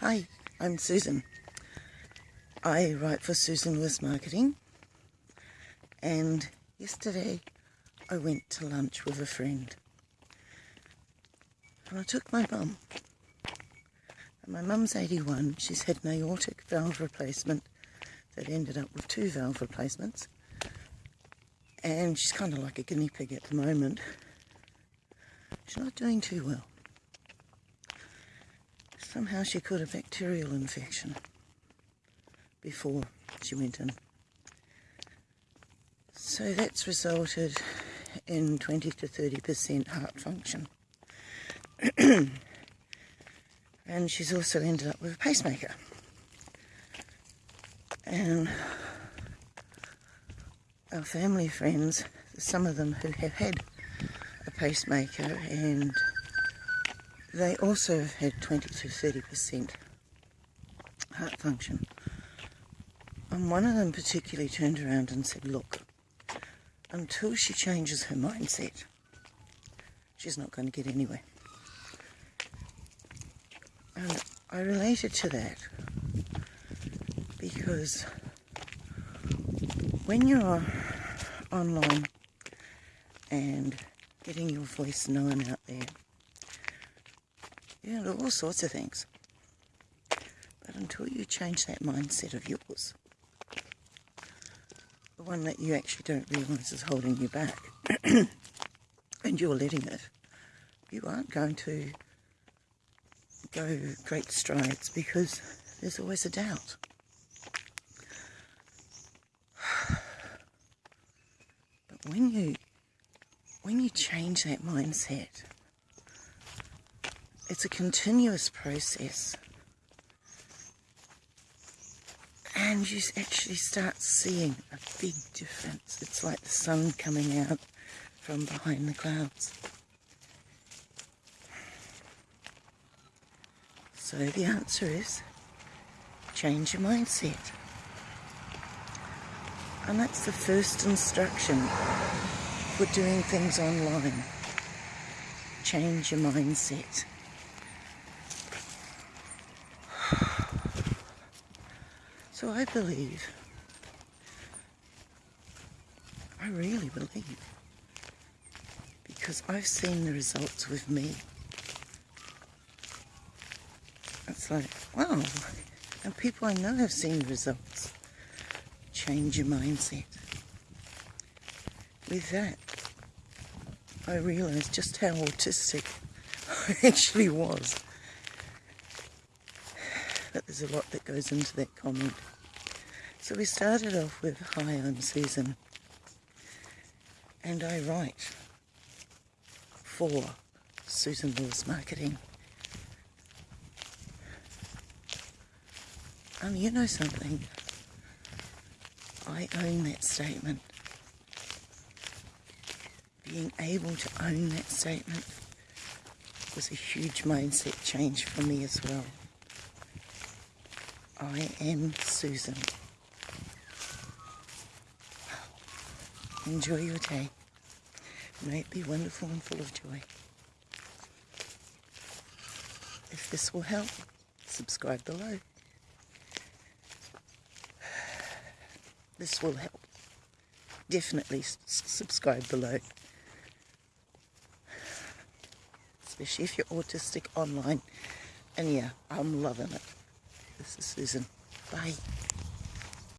Hi, I'm Susan. I write for Susan Lewis Marketing and yesterday I went to lunch with a friend and I took my mum. My mum's 81, she's had an aortic valve replacement that ended up with two valve replacements and she's kind of like a guinea pig at the moment. She's not doing too well. Somehow she caught a bacterial infection before she went in. So that's resulted in 20 to 30% heart function. and she's also ended up with a pacemaker. And our family friends, some of them who have had a pacemaker and they also had 20 to 30% heart function. And one of them particularly turned around and said, look, until she changes her mindset, she's not going to get anywhere. And I related to that because when you're online and getting your voice known out there, you all sorts of things. But until you change that mindset of yours, the one that you actually don't realise is holding you back, and you're letting it, you aren't going to go great strides because there's always a doubt. But when you when you change that mindset, it's a continuous process. And you actually start seeing a big difference. It's like the sun coming out from behind the clouds. So the answer is change your mindset. And that's the first instruction for doing things online. Change your mindset. So I believe, I really believe, because I've seen the results with me. It's like, wow, and people I know have seen results. Change your mindset. With that, I realised just how autistic I actually was but there's a lot that goes into that comment. So we started off with, Hi, I'm Susan, and I write for Susan Lewis Marketing. Um, you know something? I own that statement. Being able to own that statement was a huge mindset change for me as well. I am Susan. Enjoy your day. May it be wonderful and full of joy. If this will help, subscribe below. This will help. Definitely subscribe below. Especially if you're autistic online. And yeah, I'm loving it. This is Susan. Bye.